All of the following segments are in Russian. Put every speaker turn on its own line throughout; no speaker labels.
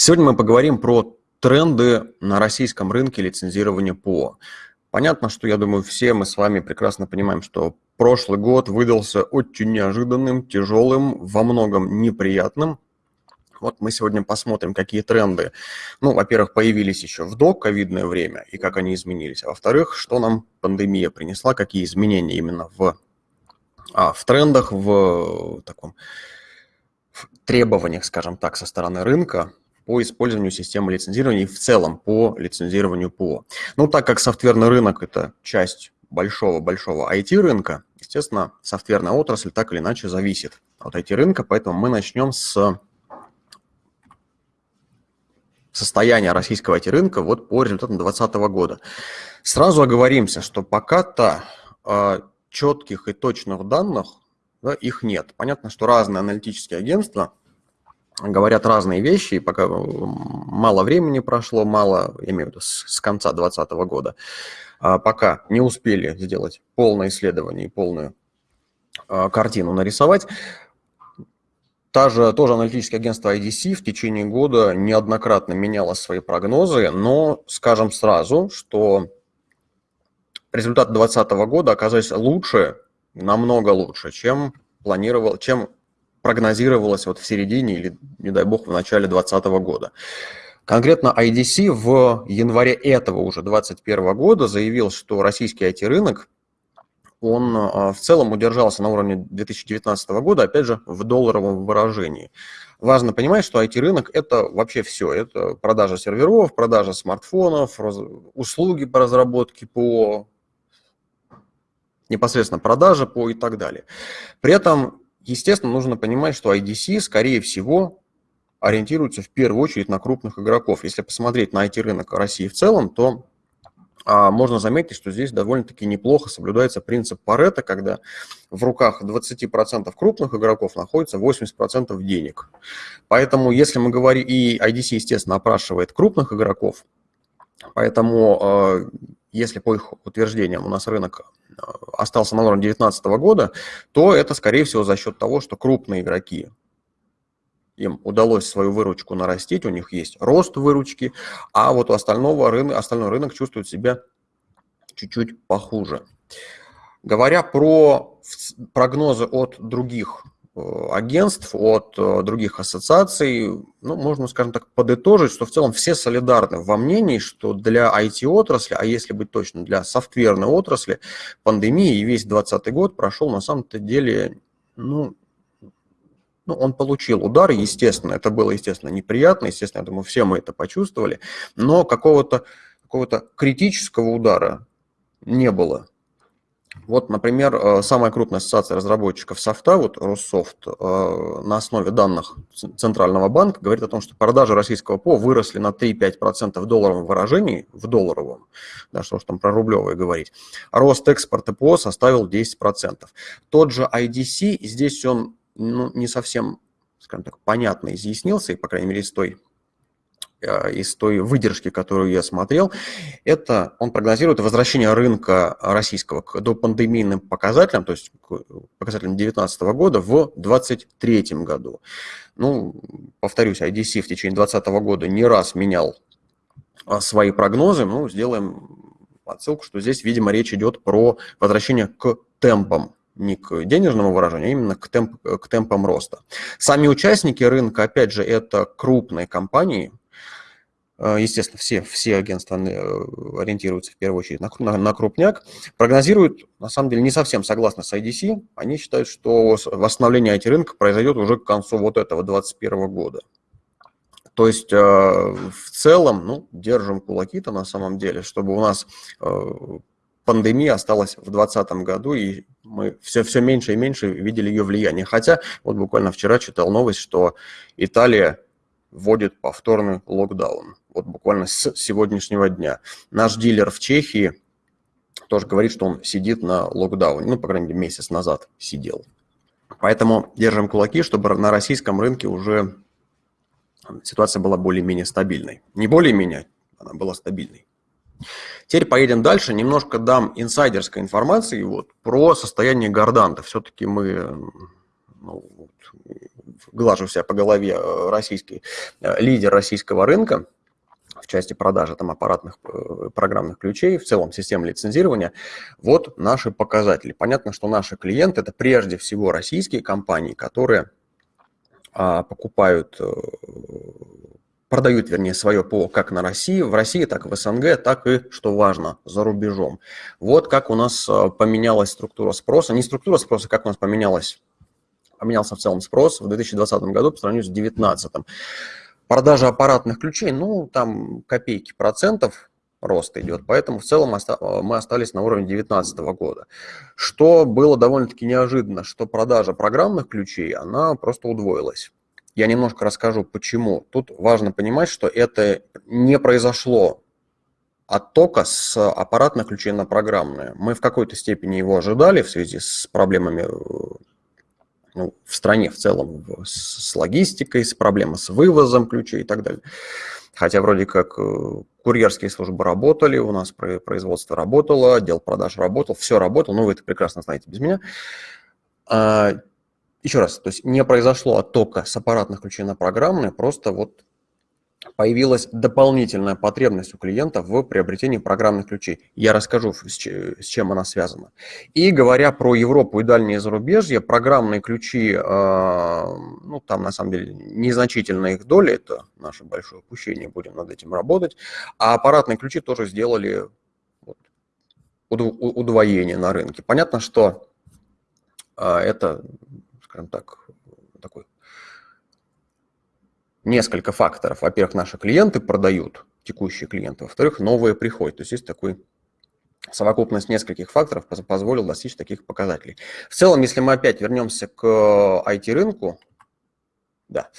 Сегодня мы поговорим про тренды на российском рынке лицензирования ПО. Понятно, что, я думаю, все мы с вами прекрасно понимаем, что прошлый год выдался очень неожиданным, тяжелым, во многом неприятным. Вот мы сегодня посмотрим, какие тренды, ну, во-первых, появились еще в до-ковидное время и как они изменились, а во-вторых, что нам пандемия принесла, какие изменения именно в, а, в трендах, в таком в требованиях, скажем так, со стороны рынка по использованию системы лицензирования и в целом по лицензированию ПО. Ну, так как софтверный рынок – это часть большого-большого IT-рынка, естественно, софтверная отрасль так или иначе зависит от IT-рынка, поэтому мы начнем с состояния российского IT-рынка вот по результатам 2020 года. Сразу оговоримся, что пока-то э, четких и точных данных да, их нет. Понятно, что разные аналитические агентства говорят разные вещи, и пока мало времени прошло, мало, я имею в виду с, с конца 2020 года, а пока не успели сделать полное исследование и полную а, картину нарисовать. Та же, тоже аналитическое агентство IDC в течение года неоднократно меняло свои прогнозы, но скажем сразу, что результаты 2020 года оказались лучше, намного лучше, чем планировал, чем прогнозировалось вот в середине или, не дай бог, в начале 2020 года. Конкретно IDC в январе этого уже 2021 года заявил, что российский IT-рынок, он а, в целом удержался на уровне 2019 года, опять же, в долларовом выражении. Важно понимать, что IT-рынок – это вообще все. Это продажа серверов, продажа смартфонов, услуги по разработке по непосредственно продажа по и так далее. При этом Естественно, нужно понимать, что IDC, скорее всего, ориентируется в первую очередь на крупных игроков. Если посмотреть на IT-рынок России в целом, то а, можно заметить, что здесь довольно-таки неплохо соблюдается принцип Паретта, когда в руках 20% крупных игроков находится 80% денег. Поэтому, если мы говорим, и IDC, естественно, опрашивает крупных игроков, поэтому, а, если по их утверждениям у нас рынок остался на уровне 2019 года, то это, скорее всего, за счет того, что крупные игроки, им удалось свою выручку нарастить, у них есть рост выручки, а вот у остального рынка, остальной рынок чувствует себя чуть-чуть похуже. Говоря про прогнозы от других Э, агентств, от э, других ассоциаций, ну, можно, скажем так, подытожить, что в целом все солидарны во мнении, что для IT-отрасли, а если быть точно, для софтверной отрасли, пандемия и весь 2020 год прошел на самом-то деле, ну, ну, он получил удар, естественно, это было, естественно, неприятно, естественно, я думаю, все мы это почувствовали, но какого-то какого, -то, критического удара не было. Вот, например, э, самая крупная ассоциация разработчиков софта, вот Россофт, э, на основе данных Центрального банка говорит о том, что продажи российского ПО выросли на 3-5% в долларовом выражении, в долларовом, да, что ж там про рублевое говорить, рост экспорта ПО составил 10%. Тот же IDC, здесь он ну, не совсем, скажем так, понятно изъяснился, и, по крайней мере, из той Э, из той выдержки, которую я смотрел, это он прогнозирует возвращение рынка российского к допандемийным показателям, то есть к показателям 2019 года в 2023 году. Ну, повторюсь, IDC в течение 2020 года не раз менял а, свои прогнозы, ну, сделаем отсылку, что здесь, видимо, речь идет про возвращение к темпам не к денежному выражению, а именно к, темп, к темпам роста. Сами участники рынка, опять же, это крупные компании, Э, естественно, все, все агентства э, ориентируются в первую очередь на, на, на крупняк, прогнозируют, на самом деле, не совсем согласно с IDC, они считают, что восстановление IT-рынка произойдет уже к концу вот этого 2021 года. То есть э, в целом, ну, держим кулаки-то на самом деле, чтобы у нас пандемия осталась в 2020 году, и мы все, все меньше и меньше видели ее влияние. Хотя, вот буквально вчера читал новость, что Италия вводит повторный локдаун. Вот буквально с сегодняшнего дня. Наш дилер в Чехии тоже говорит, что он сидит на локдауне. Ну, по крайней мере, месяц назад сидел. Поэтому держим кулаки, чтобы на российском рынке уже ситуация была более-менее стабильной. Не более-менее, она была стабильной. Теперь поедем дальше. Немножко дам инсайдерской информации вот, про состояние Горданта. Все-таки мы ну, глажу себя по голове, э, российский лидер российского рынка, в части продажи там, аппаратных программных ключей, в целом системы лицензирования, вот наши показатели. Понятно, что наши клиенты – это прежде всего российские компании, которые а, покупают продают, вернее, свое ПО как на России, в России, так и в СНГ, так и, что важно, за рубежом. Вот как у нас э, поменялась структура спроса, не структура спроса, как у нас поменялась, поменялся в целом спрос в 2020 году по сравнению с 2019. Продажа аппаратных ключей, ну, там копейки процентов рост идет, поэтому в целом э, мы остались на уровне 2019 года. Что было довольно-таки неожиданно, что продажа программных ключей, она просто удвоилась. Я немножко расскажу, почему. Тут важно понимать, что это не произошло оттока с аппаратных ключей на программные. Мы в какой-то степени его ожидали в связи с проблемами э, ну, в стране в целом, с логистикой, с проблемой с вывозом ключей и так далее. Хотя вроде как э, курьерские службы работали, у нас производство работало, отдел продаж работал, все работало, ну вы это прекрасно знаете без меня. Еще раз, то есть не произошло оттока с аппаратных ключей на программные, просто вот появилась дополнительная потребность у клиента в приобретении программных ключей. Я расскажу, с чем она связана. И говоря про Европу и дальние зарубежья, программные ключи, а, ну там на самом деле незначительная их доля, это наше большое упущение, будем над этим работать, а аппаратные ключи тоже сделали вот, удвоение на рынке. Понятно, что а, это скажем так, такой несколько факторов. Во-первых, наши клиенты продают, текущие клиенты, во-вторых, новые приходят. То есть есть такой совокупность нескольких факторов позволил достичь таких показателей. В целом, если мы опять вернемся к IT-рынку, да,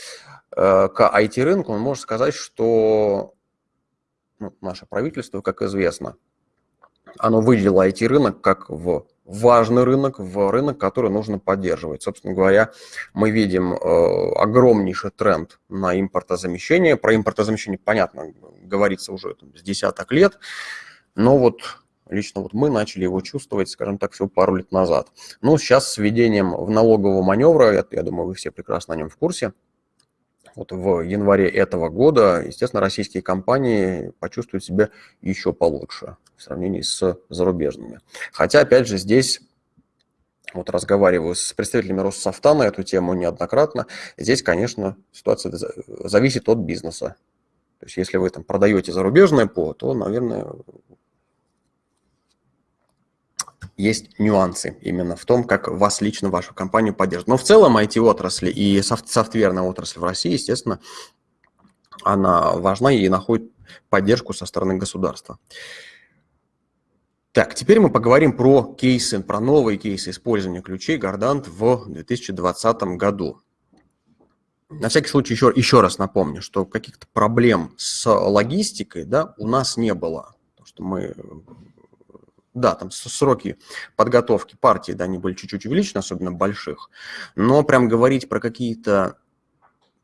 э, к IT-рынку, может сказать, что ну, наше правительство, как известно, оно выделило IT-рынок как в важный рынок, в рынок, который нужно поддерживать. Собственно говоря, мы видим э, огромнейший тренд на импортозамещение. Про импортозамещение, понятно, говорится уже там, с десяток лет, но вот лично вот мы начали его чувствовать, скажем так, всего пару лет назад. Но сейчас с введением в налогового маневра, я, я думаю, вы все прекрасно о нем в курсе, вот в январе этого года, естественно, российские компании почувствуют себя еще получше в сравнении с зарубежными. Хотя, опять же, здесь вот разговариваю с представителями Россофта на эту тему неоднократно. Здесь, конечно, ситуация зависит от бизнеса. То есть, если вы там продаете зарубежное ПО, то, наверное, есть нюансы именно в том, как вас лично, вашу компанию поддержат. Но в целом IT-отрасль и софт софтверная отрасль в России, естественно, она важна и находит поддержку со стороны государства. Так, теперь мы поговорим про кейсы, про новые кейсы использования ключей Гордант в 2020 году. На всякий случай еще, еще раз напомню, что каких-то проблем с логистикой да, у нас не было. Потому что мы да, там сроки подготовки партии, да, они были чуть-чуть увеличены, особенно больших, но прям говорить про какие-то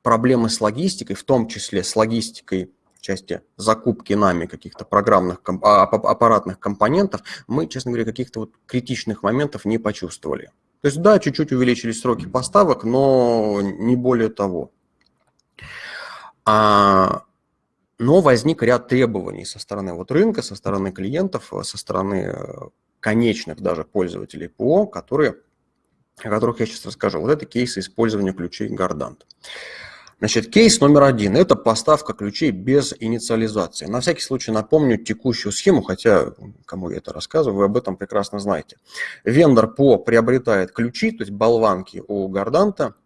проблемы с логистикой, в том числе с логистикой в части закупки нами каких-то программных, а, аппаратных компонентов, мы, честно говоря, каких-то вот критичных моментов не почувствовали. То есть, да, чуть-чуть увеличились сроки поставок, но не более того. А но возник ряд требований со стороны вот рынка, со стороны клиентов, э, со стороны э, конечных даже пользователей ПО, которые, о которых я сейчас расскажу. Вот это кейсы использования ключей Гордант. Значит, кейс номер один – это поставка ключей без инициализации. На всякий случай напомню текущую схему, хотя кому я это рассказываю, вы об этом прекрасно знаете. Вендор ПО приобретает ключи, то есть болванки у Горданта –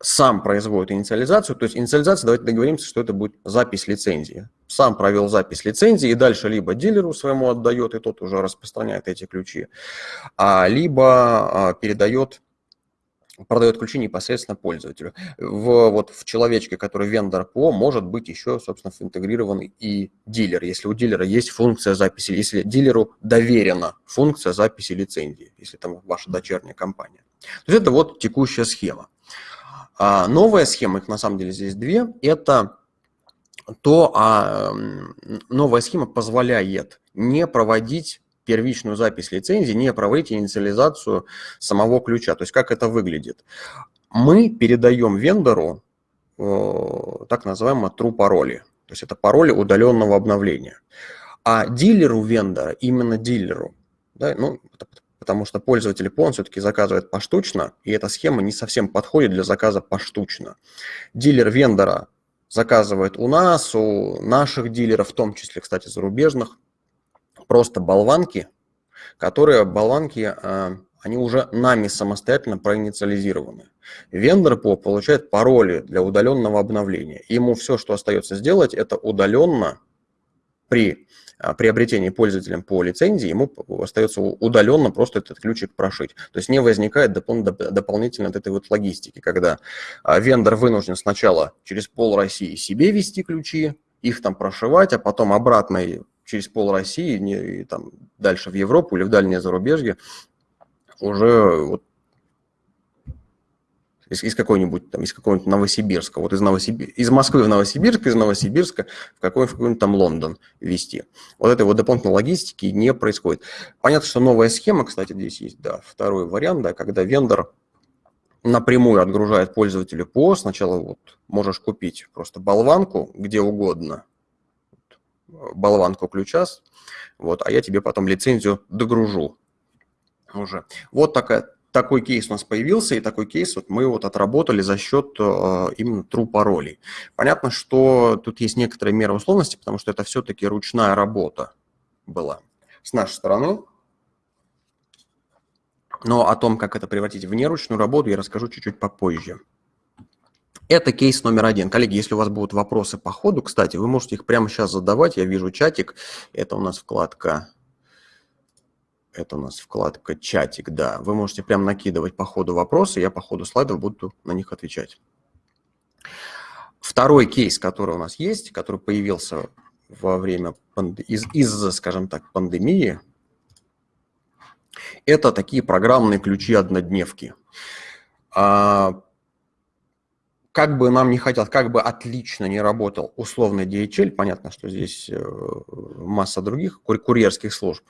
сам производит инициализацию, то есть инициализация, давайте договоримся, что это будет запись лицензии. Сам провел запись лицензии и дальше либо дилеру своему отдает, и тот уже распространяет эти ключи, а, либо а, передает продает ключи непосредственно пользователю. В, вот в человечке, который вендор ПО, может быть еще, собственно, интегрирован и дилер, если у дилера есть функция записи, если дилеру доверена функция записи лицензии, если там ваша дочерняя компания. То есть это вот текущая схема. А новая схема, их на самом деле здесь две, это то, а новая схема позволяет не проводить первичную запись лицензии, не проводить инициализацию самого ключа. То есть как это выглядит? мы передаем вендору так называемые true пароли. То есть это пароли удаленного обновления. А дилеру вендора, именно дилеру, да, ну, потому что пользователь PON все-таки заказывает поштучно, и эта схема не совсем подходит для заказа поштучно. Дилер вендора заказывает у нас, у наших дилеров, в том числе, кстати, зарубежных, просто болванки, которые болванки, а, они уже нами самостоятельно проинициализированы. Вендор по получает пароли для удаленного обновления. Ему все, что остается сделать, это удаленно при приобретении пользователем по лицензии, ему остается удаленно просто этот ключик прошить. То есть не возникает допол дополнительно от этой вот логистики, когда а, вендор вынужден сначала через пол России себе вести ключи, их там прошивать, а потом обратно через пол России, не, и там дальше в Европу или в дальнее зарубежье уже вот из, из какой-нибудь там, из какого-нибудь Новосибирска, вот из, Новосибир... из Москвы в Новосибирск, из Новосибирска в какой-нибудь какой там Лондон вести. Вот этой вот дополнительной логистики не происходит. Понятно, что новая схема, кстати, здесь есть, да, второй вариант, да, когда вендор напрямую отгружает пользователю по, сначала вот можешь купить просто болванку где угодно, болванку ключа, вот, а я тебе потом лицензию догружу уже. Вот такая такой кейс у нас появился, и такой кейс вот мы вот отработали за счет э, именно true паролей. Понятно, что тут есть некоторые меры условности, потому что это все-таки ручная работа была с нашей стороны. Но о том, как это превратить в неручную работу, я расскажу чуть-чуть попозже. Это кейс номер один. Коллеги, если у вас будут вопросы по ходу, кстати, вы можете их прямо сейчас задавать. Я вижу чатик. Это у нас вкладка это у нас вкладка «Чатик», да. Вы можете прям накидывать по ходу вопросы, я по ходу слайдов буду на них отвечать. Второй кейс, который у нас есть, который появился во время из-за, из, скажем так, пандемии, это такие программные ключи-однодневки. А, как бы нам не хотелось, как бы отлично не работал условный DHL, понятно, что здесь э, масса других курьерских служб,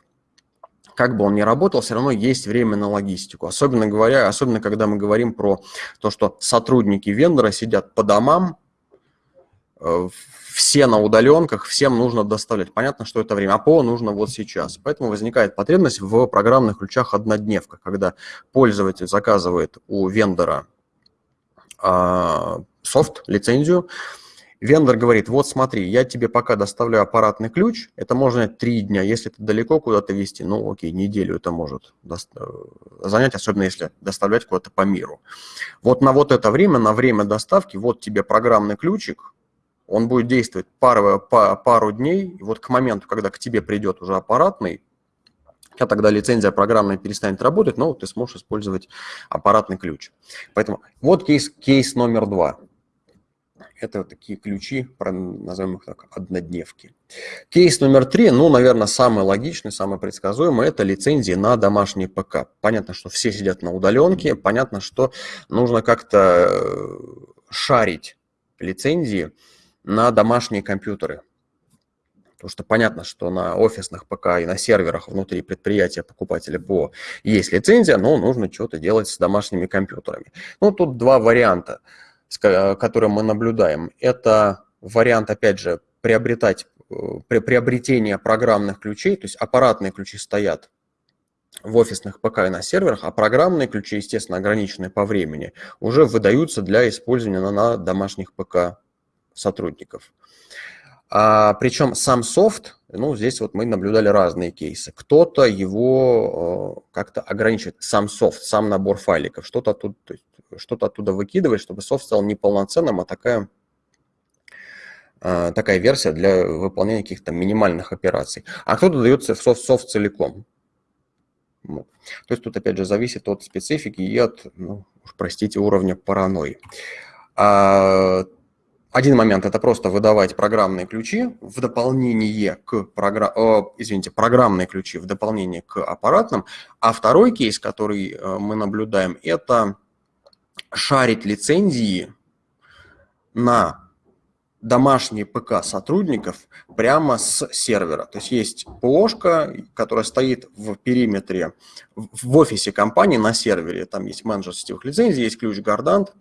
как бы он ни работал, все равно есть время на логистику. Особенно говоря, особенно когда мы говорим про то, что сотрудники вендора сидят по домам, э, все на удаленках, всем нужно доставлять. Понятно, что это время, а ПО нужно вот сейчас. Поэтому возникает потребность в программных ключах однодневка, когда пользователь заказывает у вендора а, софт, лицензию, Вендор говорит, вот смотри, я тебе пока доставляю аппаратный ключ, это можно три дня, если это далеко куда-то везти, ну окей, неделю это может э, занять, особенно если доставлять куда-то по миру. Вот на вот это время, на время доставки, вот тебе программный ключик, он будет действовать пару, пару дней, и вот к моменту, когда к тебе придет уже аппаратный, а тогда лицензия программная перестанет работать, но ты сможешь использовать аппаратный ключ. Поэтому вот кейс, кейс номер два. Это вот такие ключи, назовем их так, однодневки. Кейс номер три, ну, наверное, самый логичный, самый предсказуемый, это лицензии на домашний ПК. Понятно, что все сидят на удаленке, понятно, что нужно как-то э, шарить лицензии на домашние компьютеры. Потому что понятно, что на офисных ПК и на серверах внутри предприятия покупателя ПО есть лицензия, но нужно что-то делать с домашними компьютерами. Ну, тут два варианта – который мы наблюдаем, это вариант, опять же, приобретать, э, при, приобретение программных ключей, то есть аппаратные ключи стоят в офисных ПК и на серверах, а программные ключи, естественно, ограниченные по времени, уже выдаются для использования на, на домашних ПК сотрудников. А, причем сам софт, ну, здесь вот мы наблюдали разные кейсы. Кто-то его э, как-то ограничивает, сам софт, сам набор файликов, что-то тут, что-то оттуда выкидывать, чтобы софт стал не полноценным, а такая, а, такая версия для выполнения каких-то минимальных операций. А кто-то дается в софт, софт целиком. Вот. То есть тут, опять же, зависит от специфики и от, ну, уж простите, уровня паранойи. А, один момент – это просто выдавать программные ключи в дополнение к программ... О, извините, программные ключи в дополнение к аппаратным. А второй кейс, который э, мы наблюдаем, это шарить лицензии на домашние ПК сотрудников прямо с сервера. То есть есть ПОшка, которая стоит в периметре, в офисе компании на сервере. Там есть менеджер сетевых лицензий, есть ключ Гардант,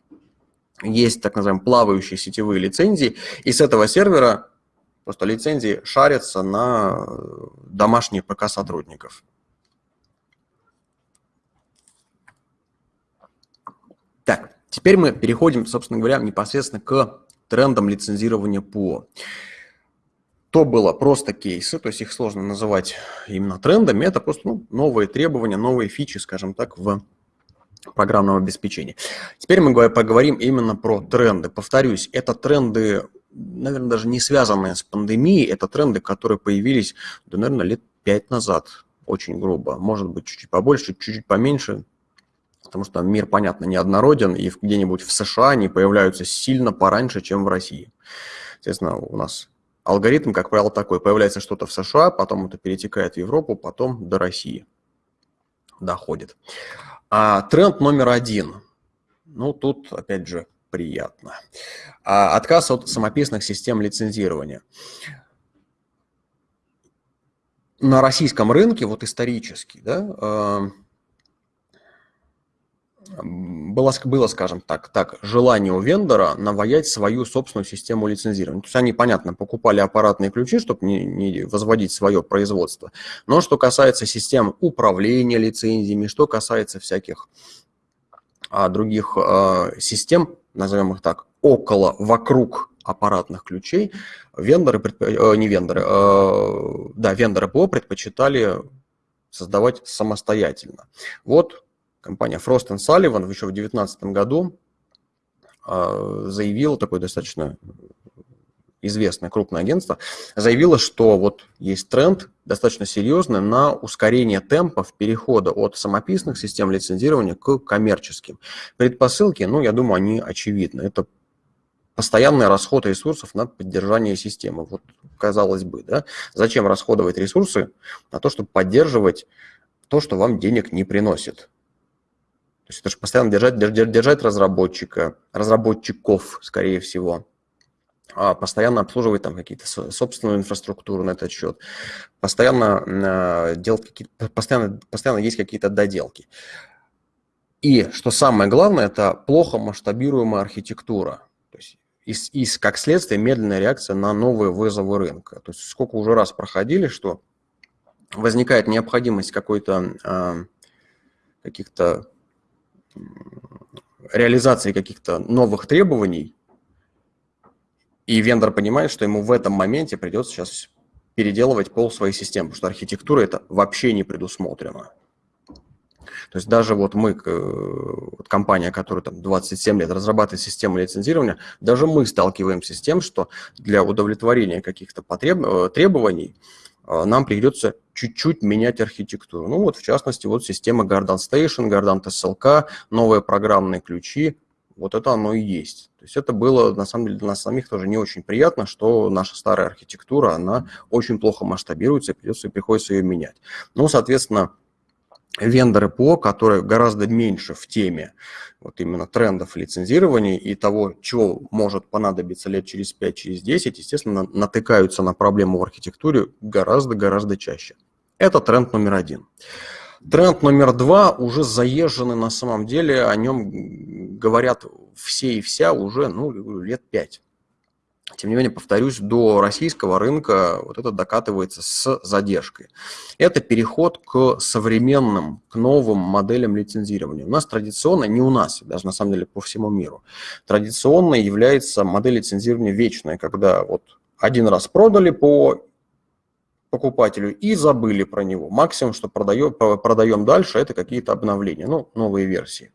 есть так называемые плавающие сетевые лицензии. И с этого сервера просто лицензии шарятся на домашние ПК сотрудников. Так, теперь мы переходим, собственно говоря, непосредственно к трендом лицензирования ПО. То было просто кейсы, то есть их сложно называть именно трендами, это просто ну, новые требования, новые фичи, скажем так, в программном обеспечении. Теперь мы поговорим именно про тренды. Повторюсь, это тренды, наверное, даже не связанные с пандемией, это тренды, которые появились, да, наверное, лет пять назад, очень грубо, может быть, чуть-чуть побольше, чуть-чуть поменьше, потому что мир, понятно, неоднороден, и где-нибудь в США они появляются сильно пораньше, чем в России. Естественно, у нас алгоритм, как правило, такой. Появляется что-то в США, потом это перетекает в Европу, потом до России доходит. А тренд номер один. Ну, тут, опять же, приятно. А отказ от самописных систем лицензирования. На российском рынке, вот исторически, да, э, было, было, скажем так, так, желание у вендора наваять свою собственную систему лицензирования. То есть они, понятно, покупали аппаратные ключи, чтобы не, не возводить свое производство. Но что касается систем управления лицензиями, что касается всяких а, других а, систем, назовем их так, около, вокруг аппаратных ключей, вендоры, э, не вендоры, э, да, вендоры ПО предпочитали создавать самостоятельно. Вот компания Frost Sullivan еще в 2019 году а, заявила, такое достаточно известное крупное агентство, заявило, что вот есть тренд достаточно серьезный на ускорение темпов перехода от самописных систем лицензирования к коммерческим. Предпосылки, ну, я думаю, они очевидны. Это постоянный расход ресурсов на поддержание системы. Вот, казалось бы, да? Зачем расходовать ресурсы на то, чтобы поддерживать то, что вам денег не приносит? То есть это же постоянно держать, держать разработчика, разработчиков, скорее всего. А постоянно обслуживать там какие-то собственную инфраструктуру на этот счет. Постоянно, э, делать какие постоянно, постоянно есть какие-то доделки. И что самое главное, это плохо масштабируемая архитектура. То есть и, и как следствие медленная реакция на новые вызовы рынка. То есть сколько уже раз проходили, что возникает необходимость какой-то э, каких-то реализации каких-то новых требований, и вендор понимает, что ему в этом моменте придется сейчас переделывать пол своей системы, потому что архитектура это вообще не предусмотрено. То есть даже вот мы, вот компания, которая там 27 лет разрабатывает систему лицензирования, даже мы сталкиваемся с тем, что для удовлетворения каких-то потреб... Э, требований нам придется чуть-чуть менять архитектуру. Ну вот, в частности, вот система Garden Station, Garden SLK, новые программные ключи, вот это оно и есть. То есть это было, на самом деле, для нас самих тоже не очень приятно, что наша старая архитектура, она очень плохо масштабируется, и придется, приходится ее менять. Ну, соответственно, вендоры ПО, которые гораздо меньше в теме вот именно трендов лицензирования и того, чего может понадобиться лет через 5, через 10, естественно, натыкаются на проблему в архитектуре гораздо-гораздо чаще. Это тренд номер один. Тренд номер два уже заезженный на самом деле, о нем говорят все и вся уже ну, лет пять. Тем не менее, повторюсь, до российского рынка вот это докатывается с задержкой. Это переход к современным, к новым моделям лицензирования. У нас традиционно, не у нас, даже на самом деле по всему миру, традиционно является модель лицензирования вечная, когда вот один раз продали по покупателю и забыли про него. Максимум, что продаем, продаем дальше, это какие-то обновления, ну, новые версии.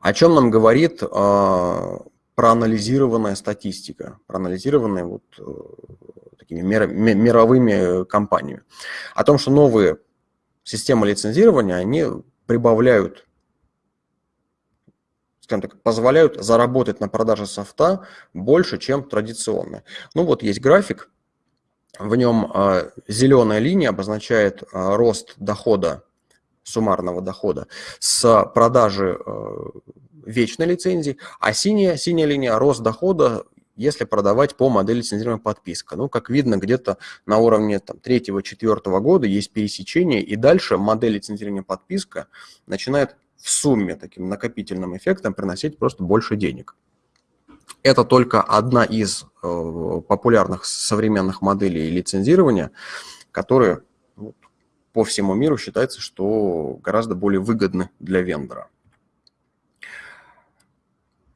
О чем нам говорит а, проанализированная статистика, проанализированная вот э, такими мировыми компаниями, о том, что новые системы лицензирования, они прибавляют, скажем так, позволяют заработать на продаже софта больше, чем традиционные. Ну вот есть график, в нем э, зеленая линия обозначает э, рост дохода, суммарного дохода с продажи вечной лицензии, а синяя, синяя линия – рост дохода если продавать по модели лицензирования подписка. Ну, как видно, где-то на уровне третьего-четвертого года есть пересечение, и дальше модель лицензирования подписка начинает в сумме таким накопительным эффектом приносить просто больше денег. Это только одна из э, популярных современных моделей лицензирования, которые ну, по всему миру считается, что гораздо более выгодны для вендора.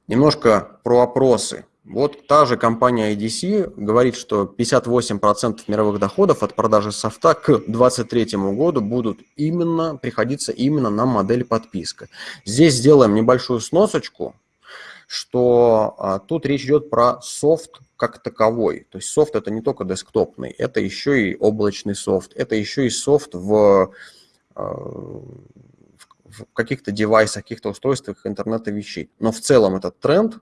Немножко про опросы. Вот та же компания IDC говорит, что 58% мировых доходов от продажи софта к 2023 году будут именно приходиться именно на модель подписка. Здесь сделаем небольшую сносочку, что а, тут речь идет про софт как таковой. То есть софт это не только десктопный, это еще и облачный софт, это еще и софт в, а, в каких-то девайсах, каких-то устройствах интернета вещей. Но в целом этот тренд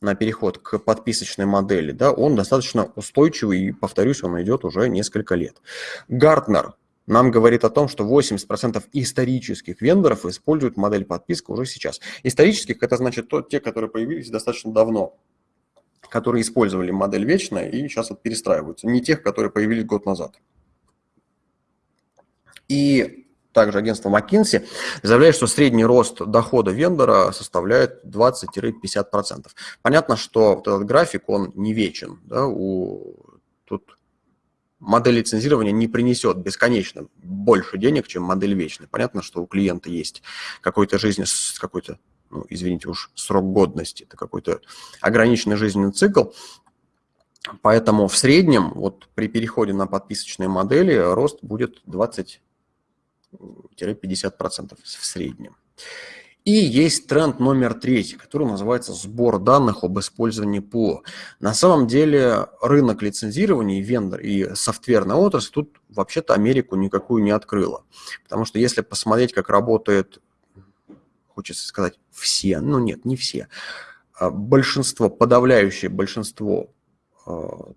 на переход к подписочной модели, да, он достаточно устойчивый, и, повторюсь, он идет уже несколько лет. Гартнер нам говорит о том, что 80% исторических вендоров используют модель подписка уже сейчас. Исторических – это значит то, те, которые появились достаточно давно, которые использовали модель вечная и сейчас вот перестраиваются, не тех, которые появились год назад. И также агентство McKinsey, заявляет, что средний рост дохода вендора составляет 20-50%. Понятно, что вот этот график, он не вечен. Да? У, тут модель лицензирования не принесет бесконечно больше денег, чем модель вечная. Понятно, что у клиента есть какой-то жизнь, какой-то, ну, извините уж, срок годности, это какой-то ограниченный жизненный цикл, Поэтому в среднем, вот при переходе на подписочные модели, рост будет 20 50% в среднем. И есть тренд номер третий, который называется сбор данных об использовании ПО. На самом деле рынок лицензирования и вендор, и софтверная отрасль тут вообще-то Америку никакую не открыла. Потому что если посмотреть, как работает, хочется сказать, все, ну нет, не все, а большинство, подавляющее большинство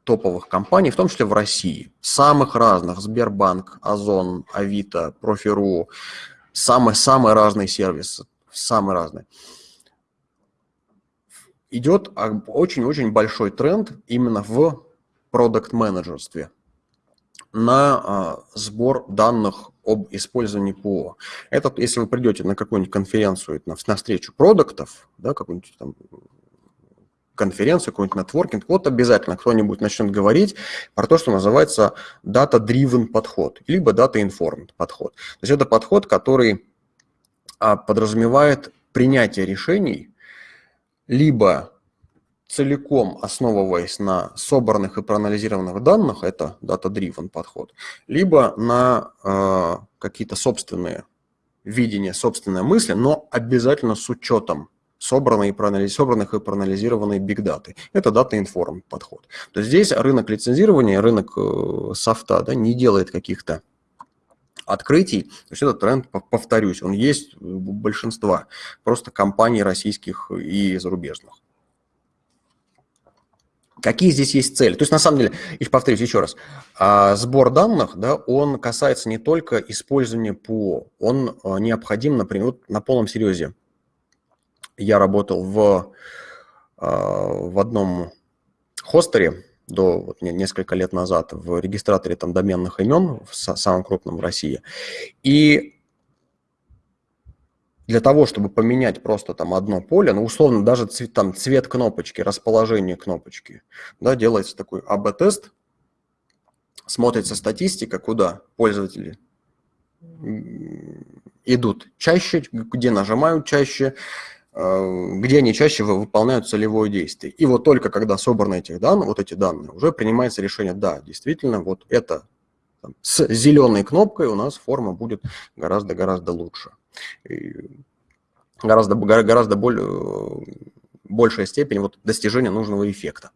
топовых компаний, в том числе в России, самых разных, Сбербанк, Озон, Авито, Профиру, самые-самые разные сервисы, самые разные. Идет очень-очень большой тренд именно в продукт-менеджерстве на а, сбор данных об использовании ПО. Это, если вы придете на какую-нибудь конференцию, на, на встречу продуктов, да, какую-нибудь там конференцию, какой-нибудь нетворкинг, вот обязательно кто-нибудь начнет говорить про то, что называется data-driven подход, либо data-informed подход. То есть это подход, который а, подразумевает принятие решений либо целиком основываясь на собранных и проанализированных данных, это data-driven подход, либо на э, какие-то собственные видения, собственные мысли, но обязательно с учетом проанализ... собранных и проанализированной бигдаты. Это дата информ подход. То есть здесь рынок лицензирования, рынок э, софта да, не делает каких-то открытий. То есть этот тренд, повторюсь, он есть у большинства просто компаний российских и зарубежных. Какие здесь есть цели? То есть, на самом деле, и повторюсь еще раз, а, сбор данных, да, он касается не только использования ПО, он а, необходим, например, вот на полном серьезе я работал в, а, в одном хостере до вот, несколько лет назад в регистраторе там доменных имен, в самом крупном в России. И для того, чтобы поменять просто там одно поле, ну, условно, даже цвет, там, цвет кнопочки, расположение кнопочки, да, делается такой АБ-тест, смотрится статистика, куда пользователи идут чаще, где нажимают чаще, где они чаще выполняют целевое действие. И вот только когда собраны эти данные, вот эти данные, уже принимается решение, да, действительно, вот это там, с зеленой кнопкой у нас форма будет гораздо-гораздо лучше. И гораздо, гораздо более, большая степень вот достижения нужного эффекта.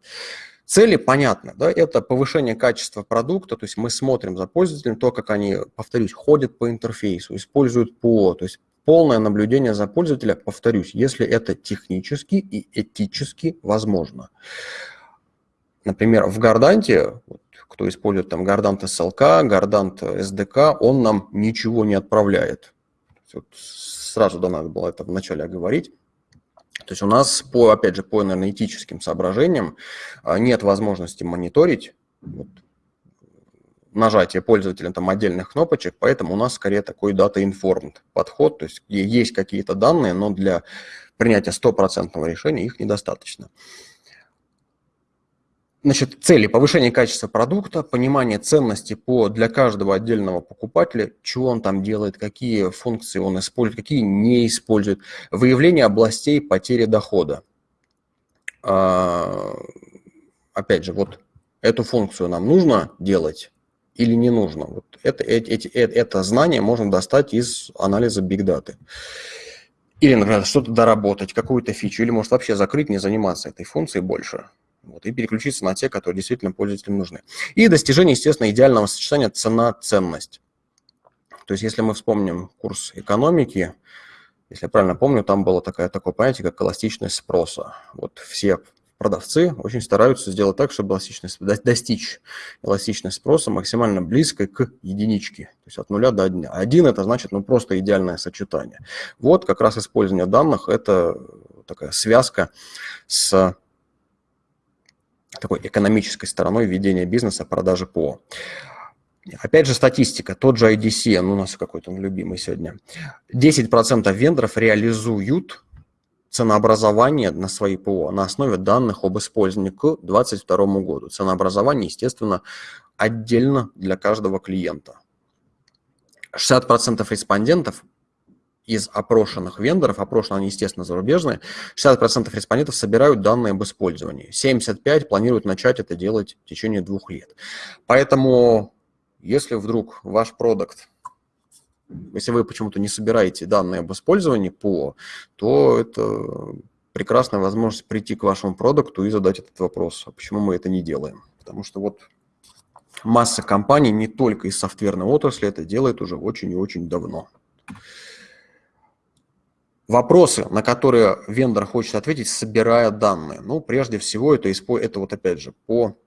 Цели понятны, да, это повышение качества продукта, то есть мы смотрим за пользователем, то, как они, повторюсь, ходят по интерфейсу, используют ПО, то есть полное наблюдение за пользователя, повторюсь, если это технически и этически возможно. Например, в Горданте, кто использует там Гордант SLK, Гордант SDK, он нам ничего не отправляет. Вот сразу да, надо было это вначале оговорить. То есть у нас, по, опять же, по энергетическим соображениям а, нет возможности мониторить вот, нажатие пользователя там отдельных кнопочек, поэтому у нас скорее такой data-informed подход, то есть есть какие-то данные, но для принятия стопроцентного решения их недостаточно. Значит, цели повышение качества продукта, понимание ценности по, для каждого отдельного покупателя, чего он там делает, какие функции он использует, какие не использует, выявление областей потери дохода. А, опять же, вот эту функцию нам нужно делать или не нужно. Вот это, эти, это, это знание можно достать из анализа Big Data. Или, например, что-то доработать, какую-то фичу, или может вообще закрыть, не заниматься этой функцией больше вот, и переключиться на те, которые действительно пользователям нужны. И достижение, естественно, идеального сочетания цена-ценность. То есть если мы вспомним курс экономики, если я правильно помню, там было такое, такое понятие, как эластичность спроса. Вот все продавцы очень стараются сделать так, чтобы эластичность, достичь эластичность спроса максимально близкой к единичке, то есть от нуля до одного. Один – это значит ну, просто идеальное сочетание. Вот как раз использование данных – это такая связка с такой экономической стороной ведения бизнеса, продажи ПО. Опять же, статистика, тот же IDC, ну, у нас какой-то он любимый сегодня. 10% вендоров реализуют ценообразование на свои ПО на основе данных об использовании к 2022 году. Ценообразование, естественно, отдельно для каждого клиента. 60% респондентов из опрошенных вендоров, опрошены они, естественно, зарубежные, 60% респондентов собирают данные об использовании. 75% планируют начать это делать в течение двух лет. Поэтому, если вдруг ваш продукт, если вы почему-то не собираете данные об использовании по, то это прекрасная возможность прийти к вашему продукту и задать этот вопрос, а почему мы это не делаем. Потому что вот масса компаний, не только из софтверной отрасли, это делает уже очень и очень давно. Вопросы, на которые вендор хочет ответить, собирая данные. Ну, прежде всего, это, это вот опять же по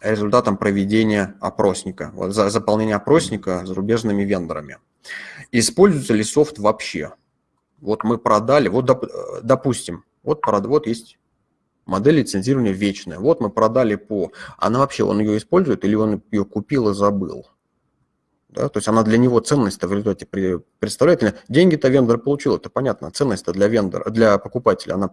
результатам проведения опросника, вот за заполнение опросника зарубежными вендорами. Используется ли софт вообще? Вот мы продали, вот доп, допустим, вот, вот есть модель лицензирования вечная. Вот мы продали по... Она вообще, он ее использует или он ее купил и забыл? Да? То есть она для него ценность-то в результате представляет. Деньги-то вендор получил, это понятно. Ценность-то для вендора, для покупателя, она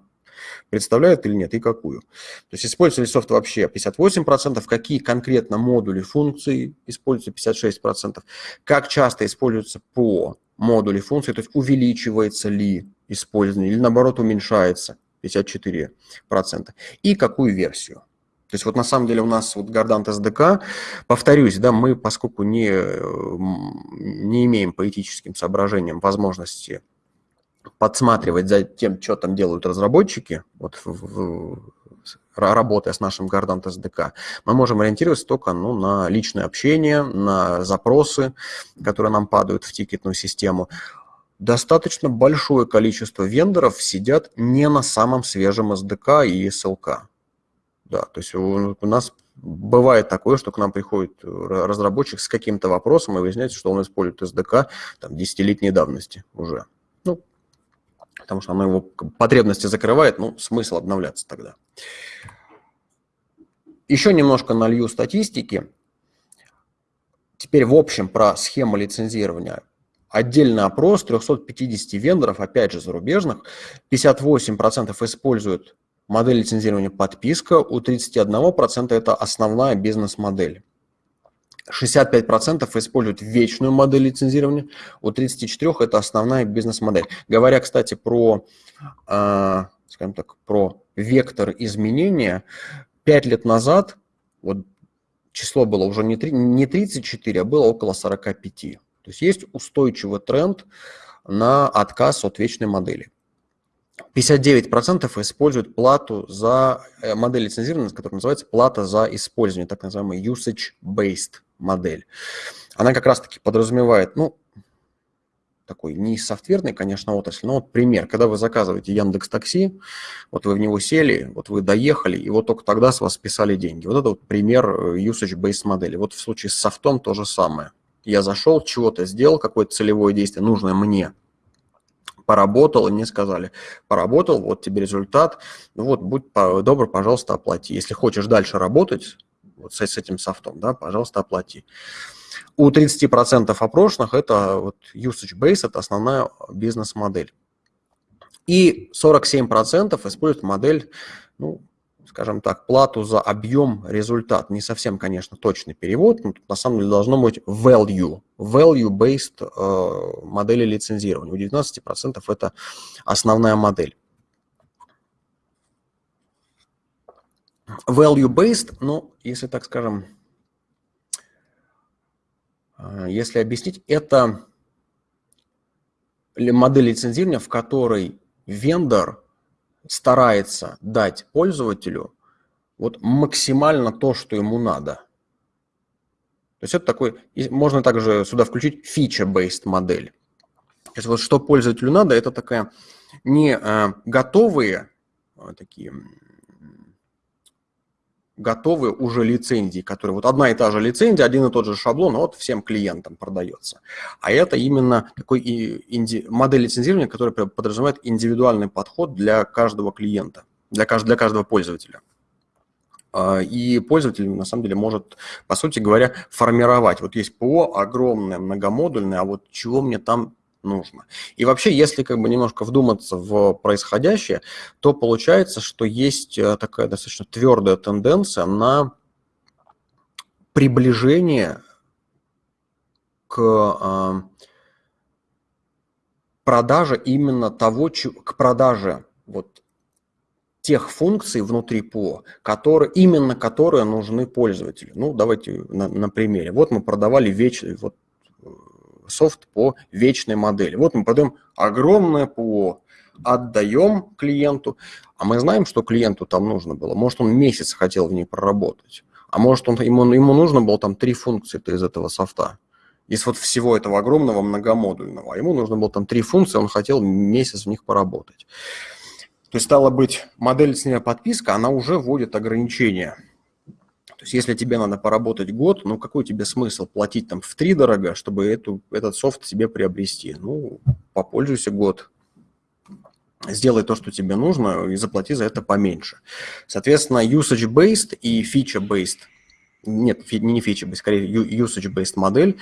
представляет или нет, и какую. То есть используется ли софт вообще 58%, какие конкретно модули функции используются 56%, как часто используются по модули функции, то есть увеличивается ли использование или наоборот уменьшается 54%, и какую версию. То есть вот на самом деле у нас вот Гордант SDK, повторюсь, да, мы, поскольку не, не имеем по этическим соображениям возможности подсматривать за тем, что там делают разработчики, вот в, в, работая с нашим Гордант SDK, мы можем ориентироваться только ну, на личное общение, на запросы, которые нам падают в тикетную систему. Достаточно большое количество вендоров сидят не на самом свежем SDK и SLK. Да, то есть у, у нас бывает такое, что к нам приходит э, разработчик с каким-то вопросом, и выясняется, что он использует SDK там, десятилетней давности уже. Потому что оно его потребности закрывает, ну, смысл обновляться тогда. Еще немножко налью статистики. Теперь в общем про схему лицензирования. Отдельный опрос 350 вендоров, опять же зарубежных, 58% используют Модель лицензирования подписка у 31% это основная бизнес-модель. 65% используют вечную модель лицензирования, у 34% это основная бизнес-модель. Говоря, кстати, про, э, скажем так, про вектор изменения, 5 лет назад вот число было уже не, 3, не 34, а было около 45. То есть есть устойчивый тренд на отказ от вечной модели. 59% используют плату за э, модель лицензирования, которая называется плата за использование, так называемая usage-based модель. Она как раз-таки подразумевает, ну, такой не из софтверной, конечно, отрасли, но вот пример, когда вы заказываете Яндекс Такси, вот вы в него сели, вот вы доехали, и вот только тогда с вас списали деньги. Вот это вот пример э, usage-based модели. Вот в случае с софтом то же самое. Я зашел, чего-то сделал, какое-то целевое действие, нужное мне, поработал, и мне сказали, поработал, вот тебе результат, ну вот, будь добр, пожалуйста, оплати. Если хочешь дальше работать вот с, с этим софтом, да, пожалуйста, оплати. У 30% опрошенных это вот usage base, это основная бизнес-модель. И 47% используют модель, ну, скажем так, плату за объем результат. Не совсем, конечно, точный перевод, но тут на самом деле должно быть value, value-based э, модели лицензирования. У 19% это основная модель. Value-based, ну, если так скажем, э, если объяснить, это модель лицензирования, в которой вендор старается дать пользователю вот максимально то, что ему надо. То есть это такой, можно также сюда включить feature-based модель. То есть вот что пользователю надо, это такая не э, готовые э, такие готовые уже лицензии, которые вот одна и та же лицензия, один и тот же шаблон, вот всем клиентам продается. А это именно такой инди, модель лицензирования, которая подразумевает индивидуальный подход для каждого клиента, для, кажд, для каждого пользователя. А, и пользователь, на самом деле, может, по сути говоря, формировать. Вот есть ПО огромное, многомодульное, а вот чего мне там нужно. И вообще, если как бы немножко вдуматься в происходящее, то получается, что есть э, такая достаточно твердая тенденция на приближение к э, продаже именно того, к продаже вот тех функций внутри ПО, которые, именно которые нужны пользователю. Ну, давайте на, на примере. Вот мы продавали вечный, вот софт по вечной модели. Вот мы продаем огромное ПО, отдаем клиенту, а мы знаем, что клиенту там нужно было. Может, он месяц хотел в ней проработать, а может, он, ему, ему нужно было там три функции из этого софта. Из вот всего этого огромного многомодульного. А ему нужно было там три функции, он хотел месяц в них поработать. То есть, стало быть, модель с подписка, она уже вводит ограничения есть если тебе надо поработать год, ну какой тебе смысл платить там в три дорого, чтобы эту, этот софт себе приобрести? Ну, попользуйся год, сделай то, что тебе нужно, и заплати за это поменьше. Соответственно, usage-based и feature-based, нет, не feature-based, скорее usage-based модель,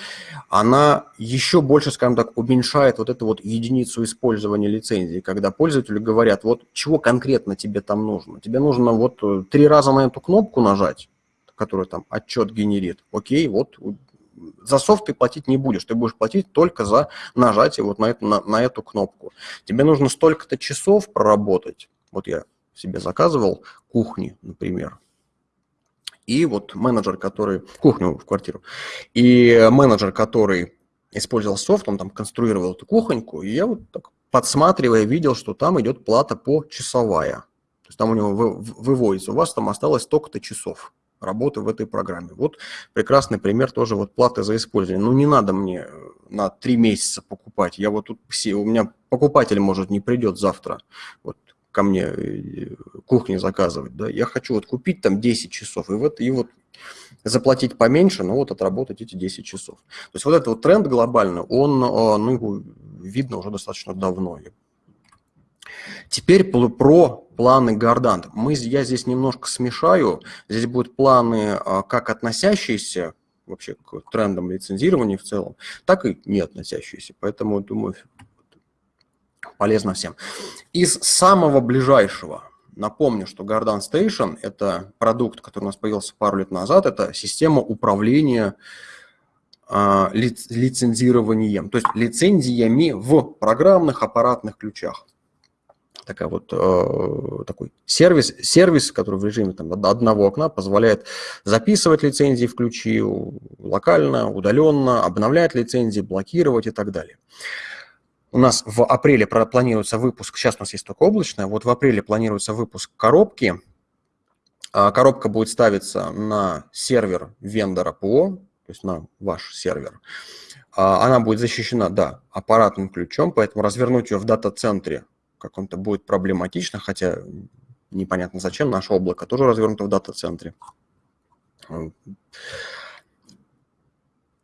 она еще больше, скажем так, уменьшает вот эту вот единицу использования лицензии, когда пользователи говорят, вот чего конкретно тебе там нужно. Тебе нужно вот э, три раза на эту кнопку нажать, который там отчет генерит, окей, вот за софт ты платить не будешь, ты будешь платить только за нажатие вот на эту, на, на эту кнопку. Тебе нужно столько-то часов проработать, вот я себе заказывал кухни, например, и вот менеджер, который, кухню в квартиру, и менеджер, который использовал софт, он там конструировал эту кухоньку, и я вот так подсматривая видел, что там идет плата по часовая. То есть там у него выводится, у вас там осталось столько-то часов работы в этой программе. Вот прекрасный пример тоже вот платы за использование. Ну, не надо мне э, на три месяца покупать. Я вот тут все, у меня покупатель, может, не придет завтра вот ко мне э, кухни заказывать, да, я хочу вот купить там 10 часов, и вот, и вот заплатить поменьше, но вот отработать эти 10 часов. То есть вот этот вот тренд глобальный, он, э, ну, видно уже достаточно давно. Теперь про планы Гордант. Мы, я здесь немножко смешаю. Здесь будут планы а, как относящиеся вообще к трендам лицензирования в целом, так и не относящиеся. Поэтому, думаю, полезно всем. Из самого ближайшего, напомню, что Гордан Station – это продукт, который у нас появился пару лет назад, это система управления э, лицензированием, то есть лицензиями в программных аппаратных ключах такая вот, э, такой сервис, сервис, который в режиме там, одного окна позволяет записывать лицензии в ключи локально, удаленно, обновлять лицензии, блокировать и так далее. У нас в апреле планируется выпуск, сейчас у нас есть только облачная, вот в апреле планируется выпуск коробки. А, коробка будет ставиться на сервер вендора ПО, то есть на ваш сервер. А, она будет защищена, да, аппаратным ключом, поэтому развернуть ее в дата-центре каком-то будет проблематично, хотя непонятно зачем, наше облако тоже развернуто в дата-центре.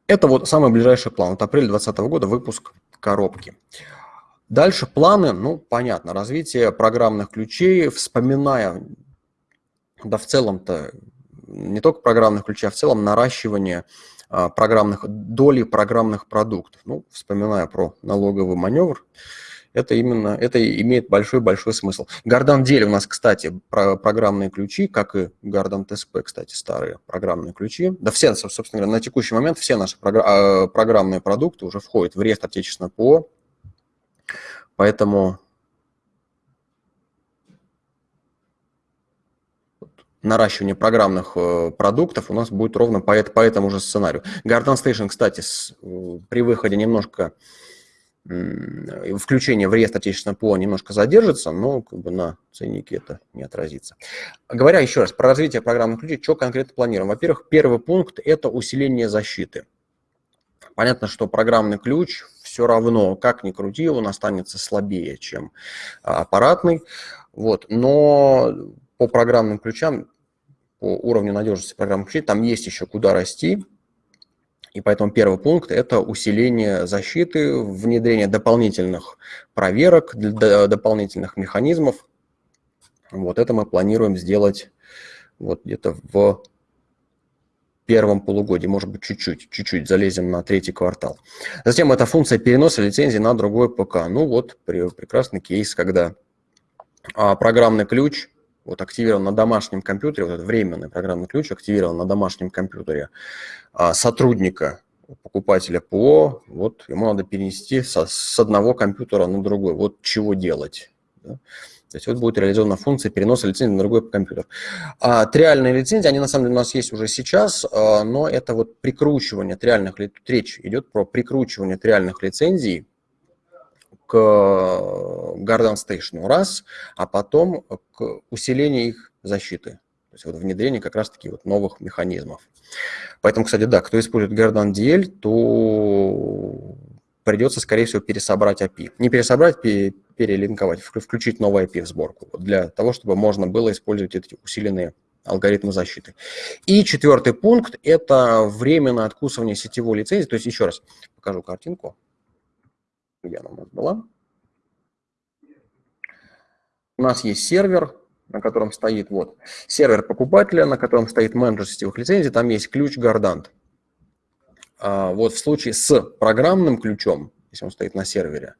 Это вот самый ближайший план. Вот апрель 2020 года выпуск коробки. Дальше планы, ну, понятно, развитие программных ключей, вспоминая, да в целом-то не только программных ключей, а в целом наращивание а, программных, доли программных продуктов. Ну, вспоминая про налоговый маневр, это именно, это имеет большой-большой смысл. Гордан Дель у нас, кстати, про программные ключи, как и Гордан ТСП, кстати, старые программные ключи. Да все, собственно говоря, на текущий момент все наши а, программные продукты уже входят в реестр отечественного ПО, поэтому наращивание программных э, продуктов у нас будет ровно по, по этому же сценарию. Garden Station, кстати, с, э, при выходе немножко включение в реестр отечественного ПО немножко задержится, но как бы на ценнике это не отразится. Говоря еще раз про развитие программных ключей, что конкретно планируем? Во-первых, первый пункт – это усиление защиты. Понятно, что программный ключ все равно, как ни крути, он останется слабее, чем а, аппаратный. Вот. Но по программным ключам, по уровню надежности программных ключей, там есть еще куда расти. И поэтому первый пункт – это усиление защиты, внедрение дополнительных проверок, дополнительных механизмов. Вот это мы планируем сделать вот где-то в первом полугодии, может быть, чуть-чуть, чуть-чуть залезем на третий квартал. Затем это функция переноса лицензии на другой ПК. Ну вот прекрасный кейс, когда а, программный ключ вот активирован на домашнем компьютере, вот этот временный программный ключ активирован на домашнем компьютере а, сотрудника, покупателя ПО, вот ему надо перенести со, с одного компьютера на другой. Вот чего делать. Да? То есть вот будет реализована функция переноса лицензии на другой компьютер. А триальные лицензии, они на самом деле у нас есть уже сейчас, а, но это вот прикручивание триальных, речь идет про прикручивание триальных лицензий к Garden Station раз, а потом к усилению их защиты. То есть вот внедрение как раз-таки вот новых механизмов. Поэтому, кстати, да, кто использует Garden DL, то придется, скорее всего, пересобрать API. Не пересобрать, перелинковать, включить новый API в сборку, для того, чтобы можно было использовать эти усиленные алгоритмы защиты. И четвертый пункт – это временное откусывание сетевой лицензии. То есть, еще раз покажу картинку где она у нас была. У нас есть сервер, на котором стоит вот сервер покупателя, на котором стоит менеджер сетевых лицензий, там есть ключ Гардант. А вот в случае с программным ключом, если он стоит на сервере,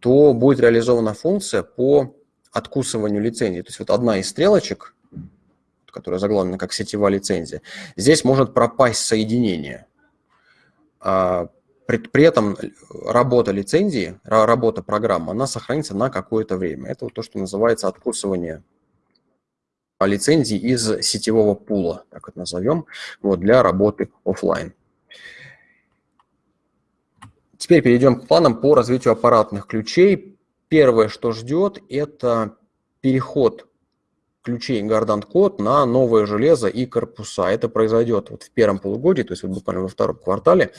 то будет реализована функция по откусыванию лицензии. То есть вот одна из стрелочек, которая заглавлена как сетевая лицензия, здесь может пропасть соединение. А при, при этом работа лицензии, работа программы, она сохранится на какое-то время. Это вот то, что называется откусывание лицензии из сетевого пула, так это назовем, вот, для работы офлайн. Теперь перейдем к планам по развитию аппаратных ключей. Первое, что ждет, это переход ключей Gardant Code на новое железо и корпуса. Это произойдет вот в первом полугодии, то есть вот буквально во втором квартале.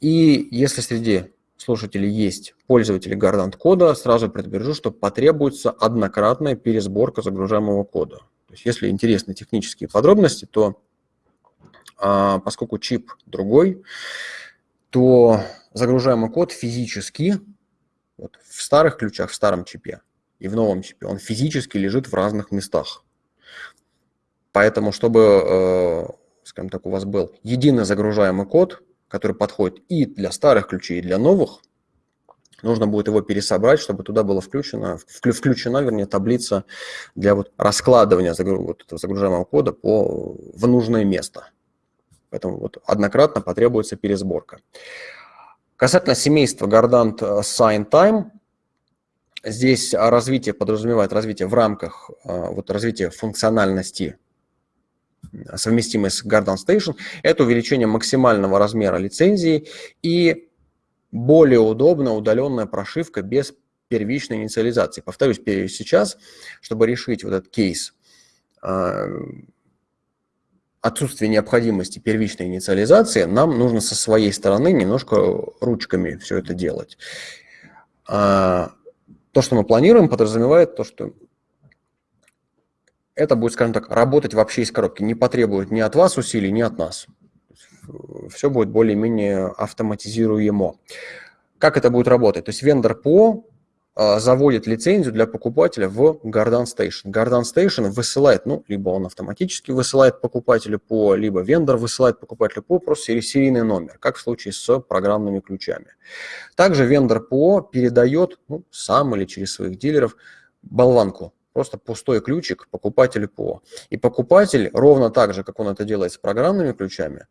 И если среди слушателей есть пользователи Gardant кода, сразу предупрежу, что потребуется однократная пересборка загружаемого кода. То есть, если интересны технические подробности, то а, поскольку чип другой, то загружаемый код физически вот, в старых ключах, в старом чипе и в новом чипе, он физически лежит в разных местах. Поэтому, чтобы, э, скажем так, у вас был единый загружаемый код, который подходит и для старых ключей, и для новых, нужно будет его пересобрать, чтобы туда была включена, включена, вернее, таблица для вот раскладывания вот этого загружаемого кода по, в нужное место. Поэтому вот однократно потребуется пересборка. Касательно семейства Gardant Sign Time, здесь развитие подразумевает развитие в рамках а, вот, развития функциональности совместимой с Garden Station, это увеличение максимального размера лицензии и более удобная удаленная прошивка без первичной инициализации. Повторюсь, сейчас, чтобы решить вот этот кейс а, отсутствие необходимости первичной инициализации, нам нужно со своей стороны немножко ручками все это делать. А, то, что мы планируем, подразумевает то, что это будет, скажем так, работать вообще из коробки, не потребует ни от вас усилий, ни от нас. Все будет более-менее автоматизируемо. как это будет работать? То есть вендор ПО а, заводит лицензию для покупателя в Gardan Station. Gardan Station высылает, ну, либо он автоматически высылает покупателю по, либо вендор высылает покупателю по просто серийный номер, как в случае с программными ключами. Также вендор ПО передает ну, сам или через своих дилеров болванку, просто пустой ключик покупателю ПО. И покупатель, ровно так же, как он это делает с программными ключами,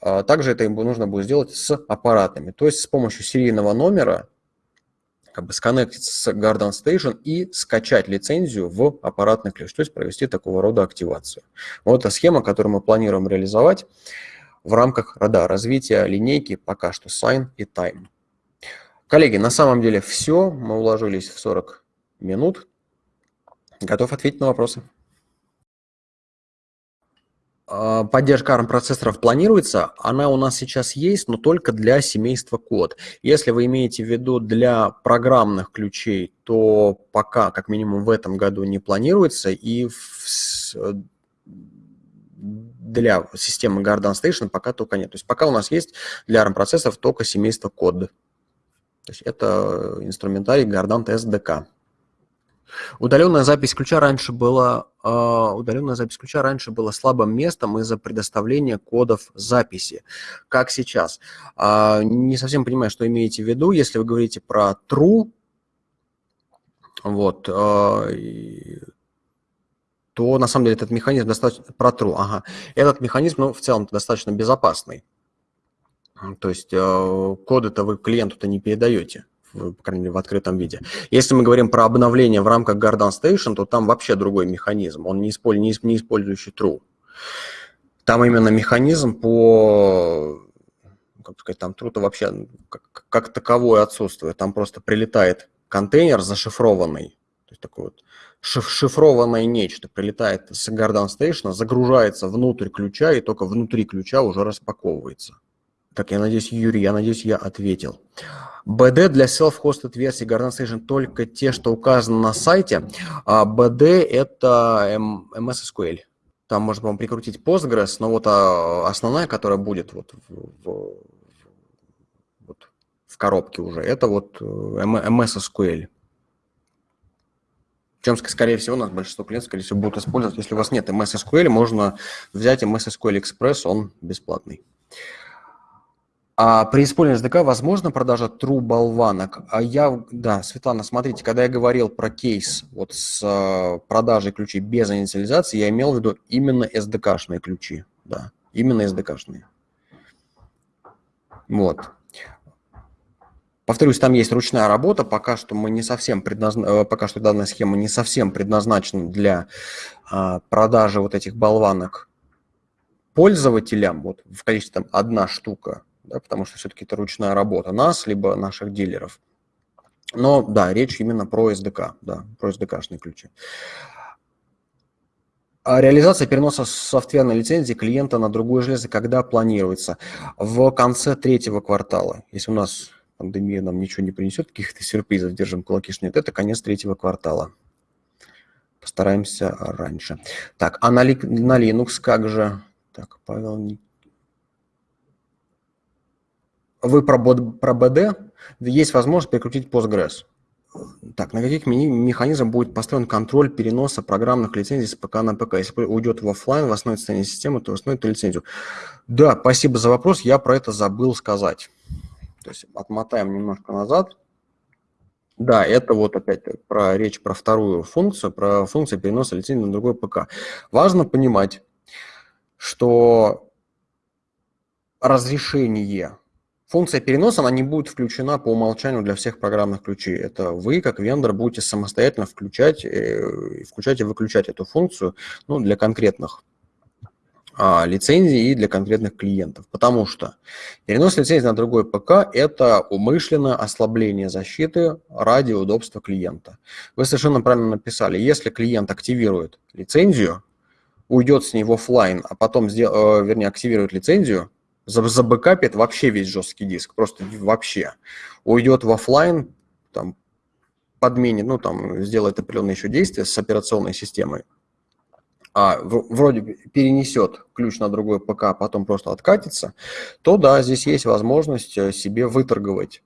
а, также это ему нужно будет сделать с аппаратами. То есть с помощью серийного номера как бы сконнектиться с Garden Station и скачать лицензию в аппаратный ключ, то есть провести такого рода активацию. Вот эта схема, которую мы планируем реализовать в рамках рода развития линейки пока что Sign и Time. Коллеги, на самом деле все, мы уложились в 40 минут. Готов ответить на вопросы. А, поддержка ARM-процессоров планируется, она у нас сейчас есть, но только для семейства код. Если вы имеете в виду для программных ключей, то пока, как минимум в этом году, не планируется, и для системы Garden Station пока только нет. То есть пока у нас есть для ARM-процессоров только семейство код. То есть это инструментарий Gardan SDK. Удаленная запись ключа раньше была, э, удаленная запись ключа раньше была слабым местом из-за предоставления кодов записи, как сейчас. Э, не совсем понимаю, что имеете в виду, если вы говорите про true, вот, э, то на самом деле этот механизм достаточно про true, ага, этот механизм, ну, в целом достаточно безопасный. То есть э, коды-то вы клиенту-то не передаете по крайней мере, в открытом виде. Если мы говорим про обновление в рамках Garden Station, то там вообще другой механизм, он не, использует, не использующий true. Там именно механизм по, как сказать, там true-то вообще как, как таковое отсутствует. Там просто прилетает контейнер зашифрованный, то есть такой вот шифрованное нечто прилетает с Garden Station, загружается внутрь ключа и только внутри ключа уже распаковывается. Так, я надеюсь, Юрий, я надеюсь, я ответил. BD для self-hosted версии Garden Station только те, что указано на сайте. А BD – это MS SQL. Там можно, по-моему, прикрутить Postgres, но вот а, основная, которая будет вот в, в, вот в коробке уже, это вот MS SQL. Чем, скорее всего, у нас большинство клиентов, скорее всего, будут использовать. Если у вас нет MS SQL, можно взять MS SQL Express, он бесплатный. А при использовании SDK возможно продажа true болванок? А я, да, Светлана, смотрите, когда я говорил про кейс вот с э, продажей ключей без инициализации, я имел в виду именно SDK-шные ключи, да, именно SDK-шные. Вот. Повторюсь, там есть ручная работа, пока что мы не совсем предназна... Э, пока что данная схема не совсем предназначена для а, продажи вот этих болванок пользователям, вот в количестве там одна штука, да, потому что все-таки это ручная работа нас, либо наших дилеров. Но да, речь именно про SDK, да, про SDK-шные ключи. А реализация переноса софтверной лицензии клиента на другое железо когда планируется? В конце третьего квартала. Если у нас пандемия нам ничего не принесет, каких-то сюрпризов, держим кулаки, что нет, это конец третьего квартала. Постараемся раньше. Так, а на, на Linux как же? Так, Павел вы про, BD, есть возможность перекрутить Postgres. Так, на каких механизмах будет построен контроль переноса программных лицензий с ПК на ПК? Если уйдет в офлайн, в основное состояние системы, то восстановит лицензию. Да, спасибо за вопрос, я про это забыл сказать. То есть отмотаем немножко назад. Да, это вот опять про речь про вторую функцию, про функцию переноса лицензии на другой ПК. Важно понимать, что разрешение Функция переноса, она не будет включена по умолчанию для всех программных ключей. Это вы, как вендор, будете самостоятельно включать, э, включать и выключать эту функцию ну, для конкретных а, лицензий и для конкретных клиентов. Потому что перенос лицензии на другой ПК – это умышленное ослабление защиты ради удобства клиента. Вы совершенно правильно написали, если клиент активирует лицензию, уйдет с ней в офлайн, а потом, э, вернее, активирует лицензию, забэкапит вообще весь жесткий диск, просто вообще. Уйдет в офлайн, там, подменит, ну, там, сделает определенные еще действия с операционной системой, а вроде перенесет ключ на другой ПК, а потом просто откатится, то да, здесь есть возможность э, себе выторговать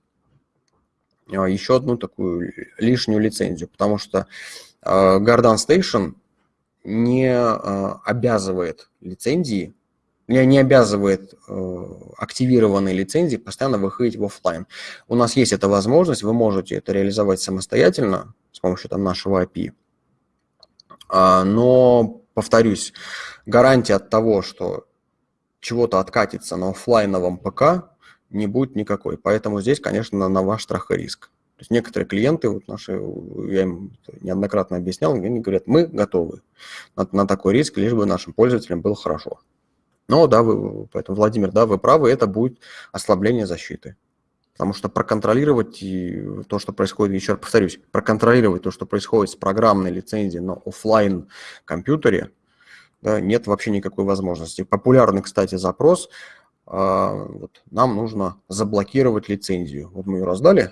еще одну такую лишнюю лицензию, потому что Garden Station не обязывает лицензии не, обязывает э, активированные лицензии постоянно выходить в офлайн. У нас есть эта возможность, вы можете это реализовать самостоятельно с помощью там, нашего API. А, но, повторюсь, гарантия от того, что чего-то откатится на офлайновом ПК, не будет никакой. Поэтому здесь, конечно, на ваш страх и риск. То есть некоторые клиенты, вот наши, я им неоднократно объяснял, они говорят, мы готовы на, на такой риск, лишь бы нашим пользователям было хорошо. Но да, вы, поэтому, Владимир, да, вы правы, это будет ослабление защиты. Потому что проконтролировать то, что происходит, еще раз повторюсь, проконтролировать то, что происходит с программной лицензией на офлайн компьютере, да, нет вообще никакой возможности. Популярный, кстати, запрос, а, вот, нам нужно заблокировать лицензию. Вот мы ее раздали,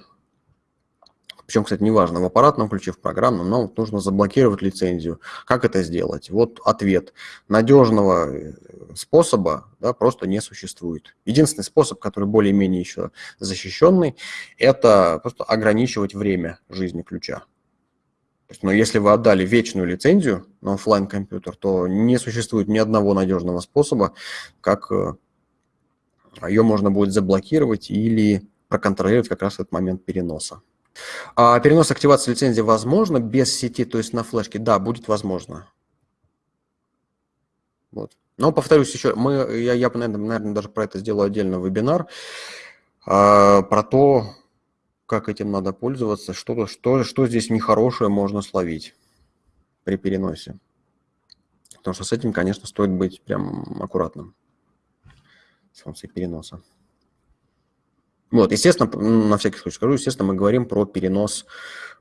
причем, кстати, неважно, в аппаратном ключе, в программном, но вот нужно заблокировать лицензию. Как это сделать? Вот ответ. Надежного э, способа да, просто не существует. Единственный способ, который более-менее еще защищенный, это просто ограничивать время жизни ключа. Но если вы отдали вечную лицензию на офлайн компьютер, то не существует ни одного надежного способа, как э, ее можно будет заблокировать или проконтролировать как раз этот момент переноса. А перенос активации лицензии возможно без сети, то есть на флешке? Да, будет возможно. Вот. Но повторюсь еще, мы, я, я наверное, даже про это сделаю отдельный вебинар, а, про то, как этим надо пользоваться, что, что, что здесь нехорошее можно словить при переносе. Потому что с этим, конечно, стоит быть прям аккуратным с функцией переноса. Вот, естественно, на всякий случай скажу, естественно, мы говорим про перенос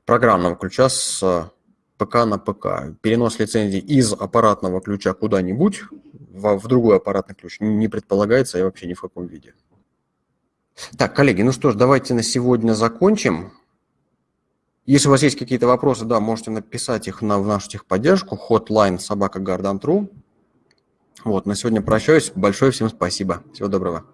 программного ключа с ПК на ПК. Перенос лицензии из аппаратного ключа куда-нибудь в, в другой аппаратный ключ не предполагается и вообще ни в каком виде. Так, коллеги, ну что ж, давайте на сегодня закончим. Если у вас есть какие-то вопросы, да, можете написать их на, в нашу техподдержку, hotline собака Вот, на сегодня прощаюсь. Большое всем спасибо. Всего доброго.